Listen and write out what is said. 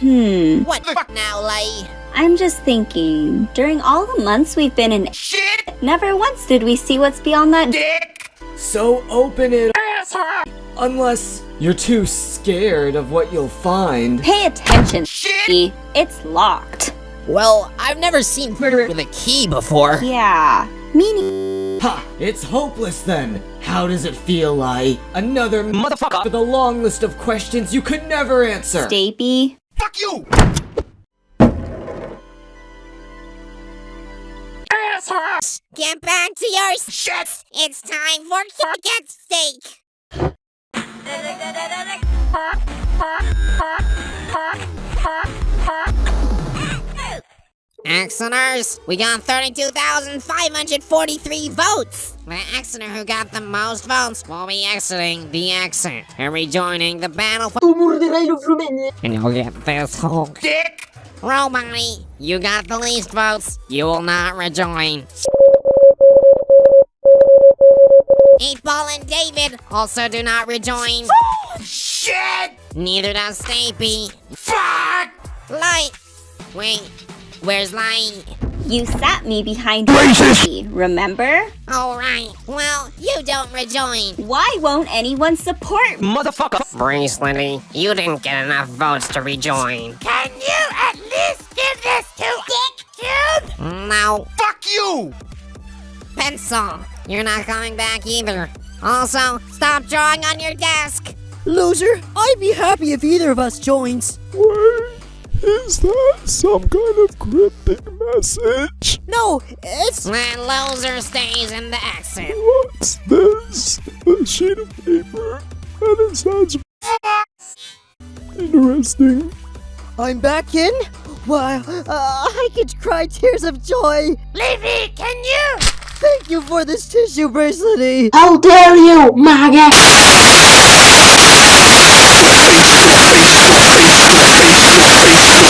Hmm. What the fuck now, Lay? I'm just thinking, during all the months we've been in Shit! never once did we see what's beyond that Dick! So open it unless you're too scared of what you'll find. Pay attention, Shit! It's locked. Well, I've never seen murder with a key before. Yeah. Meaning Ha! It's hopeless then! How does it feel like? Another motherfucker with a long list of questions you could never answer! Stapy. Fuck you! Get back to your shit! It's time for get steak! Exiters, we got 32,543 votes! The Exeter who got the most votes will be exiting the exit and rejoining the battle for- And you'll get this whole dick! Robody, you got the least votes, you will not rejoin. Eight Ball and David also do not rejoin. Oh, shit! Neither does Stapy. Fuck! Light! Wait, where's Light? You sat me behind Racist. remember? Alright, well, you don't rejoin. Why won't anyone support me? Bracelety, you didn't get enough votes to rejoin. Can you at least give this to Dick Dude? No. Fuck you! Pencil, you're not coming back either. Also, stop drawing on your desk. Loser, I'd be happy if either of us joins. Wait, is that some kind of cryptic message? No, it's Then loser stays in the exit. What's this? A sheet of paper, and it says Interesting. I'm back in. Wow, uh, I could cry tears of joy. Levy, can you? Thank you for this tissue bracelet. How dare you, maggot!